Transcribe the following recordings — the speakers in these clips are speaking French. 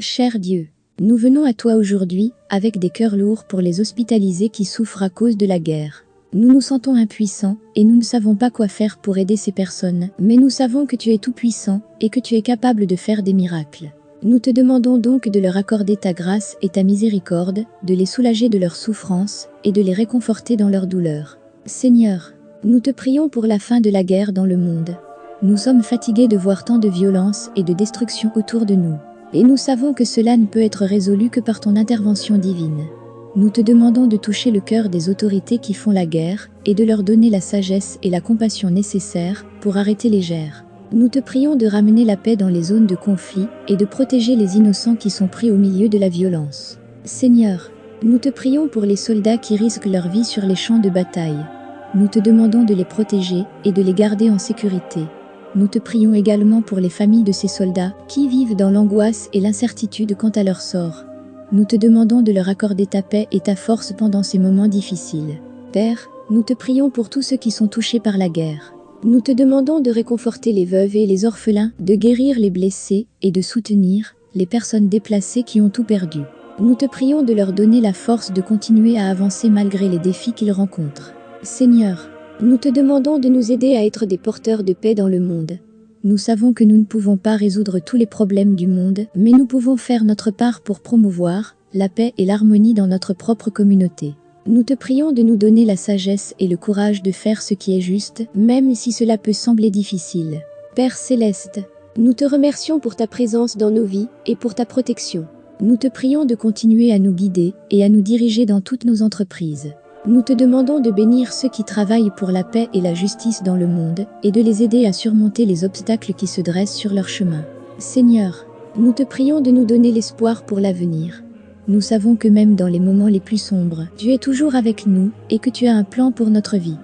Cher Dieu, nous venons à toi aujourd'hui avec des cœurs lourds pour les hospitalisés qui souffrent à cause de la guerre. Nous nous sentons impuissants et nous ne savons pas quoi faire pour aider ces personnes, mais nous savons que tu es tout-puissant et que tu es capable de faire des miracles. Nous te demandons donc de leur accorder ta grâce et ta miséricorde, de les soulager de leurs souffrances et de les réconforter dans leur douleur. Seigneur, nous te prions pour la fin de la guerre dans le monde. Nous sommes fatigués de voir tant de violence et de destruction autour de nous. Et nous savons que cela ne peut être résolu que par ton intervention divine. Nous te demandons de toucher le cœur des autorités qui font la guerre et de leur donner la sagesse et la compassion nécessaires pour arrêter les guerres. Nous te prions de ramener la paix dans les zones de conflit et de protéger les innocents qui sont pris au milieu de la violence. Seigneur, nous te prions pour les soldats qui risquent leur vie sur les champs de bataille. Nous te demandons de les protéger et de les garder en sécurité. Nous te prions également pour les familles de ces soldats qui vivent dans l'angoisse et l'incertitude quant à leur sort. Nous te demandons de leur accorder ta paix et ta force pendant ces moments difficiles. Père, nous te prions pour tous ceux qui sont touchés par la guerre. Nous te demandons de réconforter les veuves et les orphelins, de guérir les blessés et de soutenir les personnes déplacées qui ont tout perdu. Nous te prions de leur donner la force de continuer à avancer malgré les défis qu'ils rencontrent. Seigneur, nous te demandons de nous aider à être des porteurs de paix dans le monde. Nous savons que nous ne pouvons pas résoudre tous les problèmes du monde, mais nous pouvons faire notre part pour promouvoir la paix et l'harmonie dans notre propre communauté. Nous te prions de nous donner la sagesse et le courage de faire ce qui est juste, même si cela peut sembler difficile. Père céleste, nous te remercions pour ta présence dans nos vies et pour ta protection. Nous te prions de continuer à nous guider et à nous diriger dans toutes nos entreprises. Nous te demandons de bénir ceux qui travaillent pour la paix et la justice dans le monde et de les aider à surmonter les obstacles qui se dressent sur leur chemin. Seigneur, nous te prions de nous donner l'espoir pour l'avenir. Nous savons que même dans les moments les plus sombres, tu es toujours avec nous et que tu as un plan pour notre vie.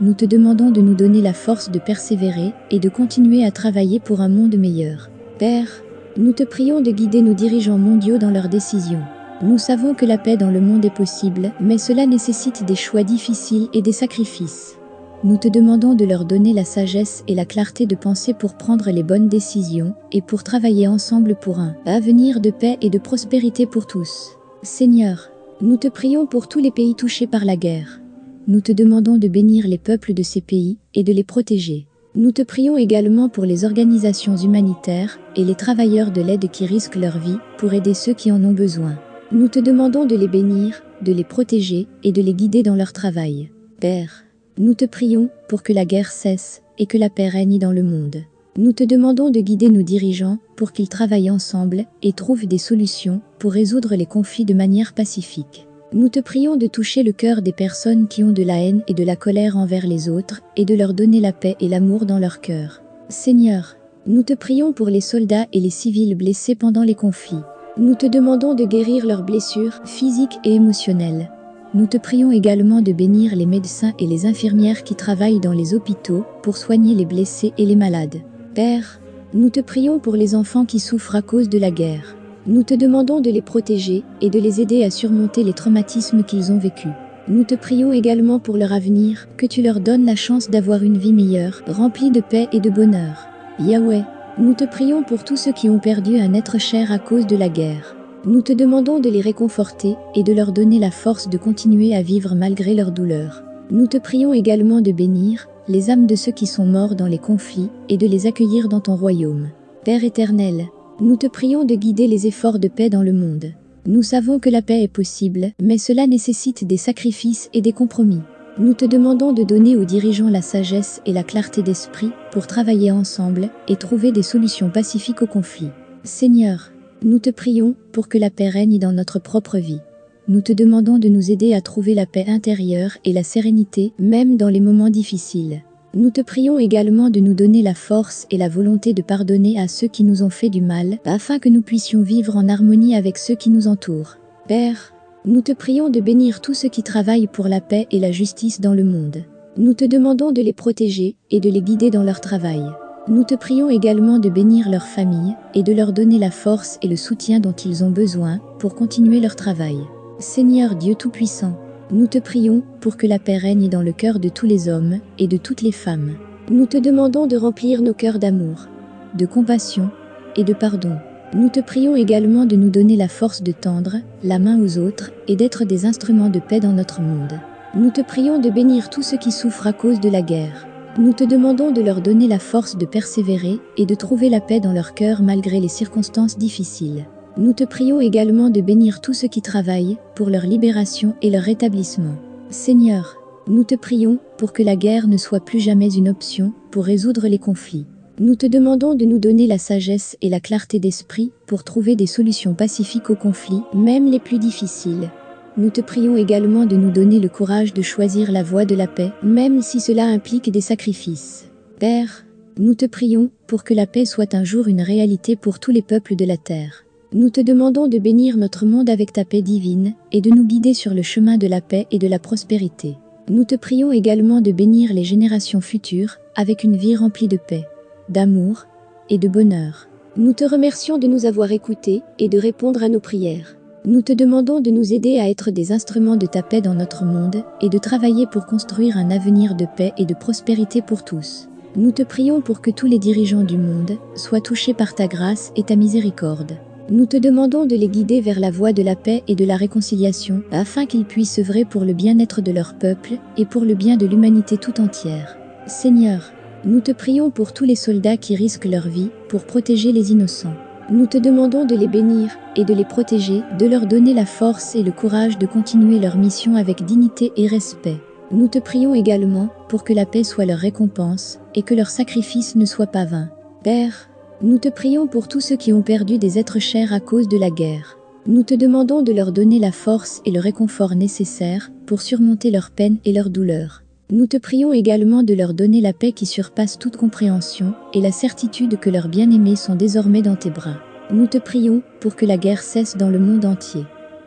Nous te demandons de nous donner la force de persévérer et de continuer à travailler pour un monde meilleur. Père, nous te prions de guider nos dirigeants mondiaux dans leurs décisions. Nous savons que la paix dans le monde est possible, mais cela nécessite des choix difficiles et des sacrifices. Nous te demandons de leur donner la sagesse et la clarté de penser pour prendre les bonnes décisions et pour travailler ensemble pour un avenir de paix et de prospérité pour tous. Seigneur, nous te prions pour tous les pays touchés par la guerre. Nous te demandons de bénir les peuples de ces pays et de les protéger. Nous te prions également pour les organisations humanitaires et les travailleurs de l'aide qui risquent leur vie pour aider ceux qui en ont besoin. Nous te demandons de les bénir, de les protéger et de les guider dans leur travail. Père, nous te prions pour que la guerre cesse et que la paix règne dans le monde. Nous te demandons de guider nos dirigeants pour qu'ils travaillent ensemble et trouvent des solutions pour résoudre les conflits de manière pacifique. Nous te prions de toucher le cœur des personnes qui ont de la haine et de la colère envers les autres et de leur donner la paix et l'amour dans leur cœur. Seigneur, nous te prions pour les soldats et les civils blessés pendant les conflits. Nous te demandons de guérir leurs blessures physiques et émotionnelles. Nous te prions également de bénir les médecins et les infirmières qui travaillent dans les hôpitaux pour soigner les blessés et les malades. Père, nous te prions pour les enfants qui souffrent à cause de la guerre. Nous te demandons de les protéger et de les aider à surmonter les traumatismes qu'ils ont vécus. Nous te prions également pour leur avenir, que tu leur donnes la chance d'avoir une vie meilleure, remplie de paix et de bonheur. Yahweh, nous te prions pour tous ceux qui ont perdu un être cher à cause de la guerre. Nous te demandons de les réconforter et de leur donner la force de continuer à vivre malgré leur douleur. Nous te prions également de bénir les âmes de ceux qui sont morts dans les conflits et de les accueillir dans ton royaume. Père éternel, nous te prions de guider les efforts de paix dans le monde. Nous savons que la paix est possible, mais cela nécessite des sacrifices et des compromis. Nous te demandons de donner aux dirigeants la sagesse et la clarté d'esprit pour travailler ensemble et trouver des solutions pacifiques aux conflits. Seigneur, nous te prions pour que la paix règne dans notre propre vie. Nous te demandons de nous aider à trouver la paix intérieure et la sérénité, même dans les moments difficiles. Nous te prions également de nous donner la force et la volonté de pardonner à ceux qui nous ont fait du mal, afin que nous puissions vivre en harmonie avec ceux qui nous entourent. Père, nous te prions de bénir tous ceux qui travaillent pour la paix et la justice dans le monde. Nous te demandons de les protéger et de les guider dans leur travail. Nous te prions également de bénir leurs familles et de leur donner la force et le soutien dont ils ont besoin pour continuer leur travail. Seigneur Dieu Tout-Puissant, nous te prions pour que la paix règne dans le cœur de tous les hommes et de toutes les femmes. Nous te demandons de remplir nos cœurs d'amour, de compassion et de pardon. Nous te prions également de nous donner la force de tendre la main aux autres et d'être des instruments de paix dans notre monde. Nous te prions de bénir tous ceux qui souffrent à cause de la guerre. Nous te demandons de leur donner la force de persévérer et de trouver la paix dans leur cœur malgré les circonstances difficiles. Nous te prions également de bénir tous ceux qui travaillent pour leur libération et leur rétablissement. Seigneur, nous te prions pour que la guerre ne soit plus jamais une option pour résoudre les conflits. Nous te demandons de nous donner la sagesse et la clarté d'esprit pour trouver des solutions pacifiques aux conflits, même les plus difficiles. Nous te prions également de nous donner le courage de choisir la voie de la paix, même si cela implique des sacrifices. Père, nous te prions pour que la paix soit un jour une réalité pour tous les peuples de la terre. Nous te demandons de bénir notre monde avec ta paix divine et de nous guider sur le chemin de la paix et de la prospérité. Nous te prions également de bénir les générations futures avec une vie remplie de paix d'amour et de bonheur. Nous te remercions de nous avoir écoutés et de répondre à nos prières. Nous te demandons de nous aider à être des instruments de ta paix dans notre monde et de travailler pour construire un avenir de paix et de prospérité pour tous. Nous te prions pour que tous les dirigeants du monde soient touchés par ta grâce et ta miséricorde. Nous te demandons de les guider vers la voie de la paix et de la réconciliation afin qu'ils puissent œuvrer pour le bien-être de leur peuple et pour le bien de l'humanité tout entière. Seigneur, nous te prions pour tous les soldats qui risquent leur vie pour protéger les innocents. Nous te demandons de les bénir et de les protéger, de leur donner la force et le courage de continuer leur mission avec dignité et respect. Nous te prions également pour que la paix soit leur récompense et que leur sacrifice ne soit pas vain. Père, nous te prions pour tous ceux qui ont perdu des êtres chers à cause de la guerre. Nous te demandons de leur donner la force et le réconfort nécessaires pour surmonter leurs peines et leurs douleurs. Nous te prions également de leur donner la paix qui surpasse toute compréhension et la certitude que leurs bien-aimés sont désormais dans tes bras. Nous te prions pour que la guerre cesse dans le monde entier.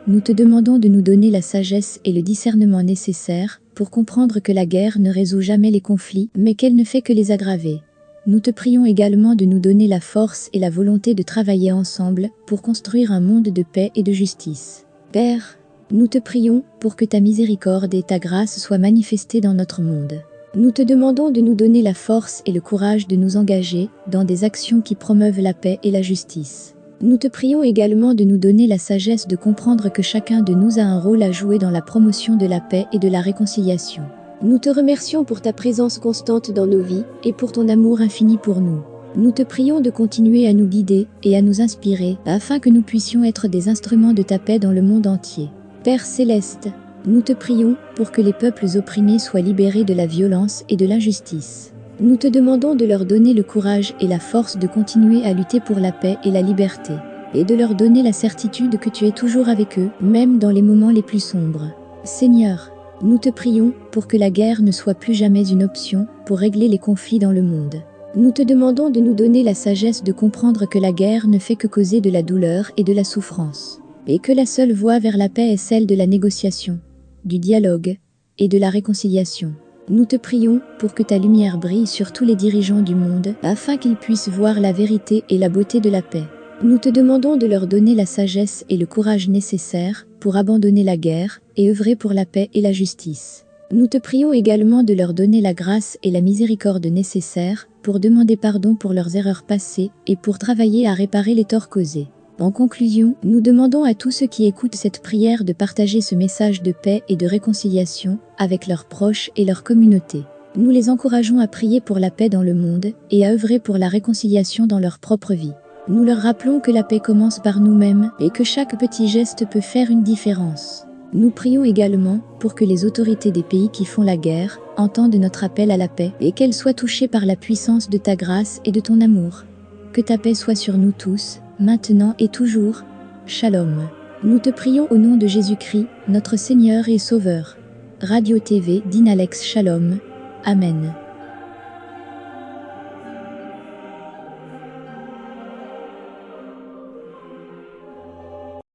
Nous te demandons de nous donner la sagesse et le discernement nécessaires pour comprendre que la guerre ne résout jamais les conflits, mais qu'elle ne fait que les aggraver. Nous te prions également de nous donner la force et la volonté de travailler ensemble pour construire un monde de paix et de justice. Père, nous te prions pour que ta miséricorde et ta grâce soient manifestées dans notre monde. Nous te demandons de nous donner la force et le courage de nous engager dans des actions qui promeuvent la paix et la justice. Nous te prions également de nous donner la sagesse de comprendre que chacun de nous a un rôle à jouer dans la promotion de la paix et de la réconciliation. Nous te remercions pour ta présence constante dans nos vies et pour ton amour infini pour nous. Nous te prions de continuer à nous guider et à nous inspirer afin que nous puissions être des instruments de ta paix dans le monde entier. Père céleste, nous te prions pour que les peuples opprimés soient libérés de la violence et de l'injustice. Nous te demandons de leur donner le courage et la force de continuer à lutter pour la paix et la liberté, et de leur donner la certitude que tu es toujours avec eux, même dans les moments les plus sombres. Seigneur, nous te prions pour que la guerre ne soit plus jamais une option pour régler les conflits dans le monde. Nous te demandons de nous donner la sagesse de comprendre que la guerre ne fait que causer de la douleur et de la souffrance et que la seule voie vers la paix est celle de la négociation, du dialogue et de la réconciliation. Nous te prions pour que ta lumière brille sur tous les dirigeants du monde afin qu'ils puissent voir la vérité et la beauté de la paix. Nous te demandons de leur donner la sagesse et le courage nécessaires pour abandonner la guerre et œuvrer pour la paix et la justice. Nous te prions également de leur donner la grâce et la miséricorde nécessaires pour demander pardon pour leurs erreurs passées et pour travailler à réparer les torts causés. En conclusion, nous demandons à tous ceux qui écoutent cette prière de partager ce message de paix et de réconciliation avec leurs proches et leur communauté. Nous les encourageons à prier pour la paix dans le monde et à œuvrer pour la réconciliation dans leur propre vie. Nous leur rappelons que la paix commence par nous-mêmes et que chaque petit geste peut faire une différence. Nous prions également pour que les autorités des pays qui font la guerre entendent notre appel à la paix et qu'elles soient touchées par la puissance de ta grâce et de ton amour. Que ta paix soit sur nous tous, maintenant et toujours. Shalom. Nous te prions au nom de Jésus-Christ, notre Seigneur et Sauveur. Radio TV d'Inalex Shalom. Amen.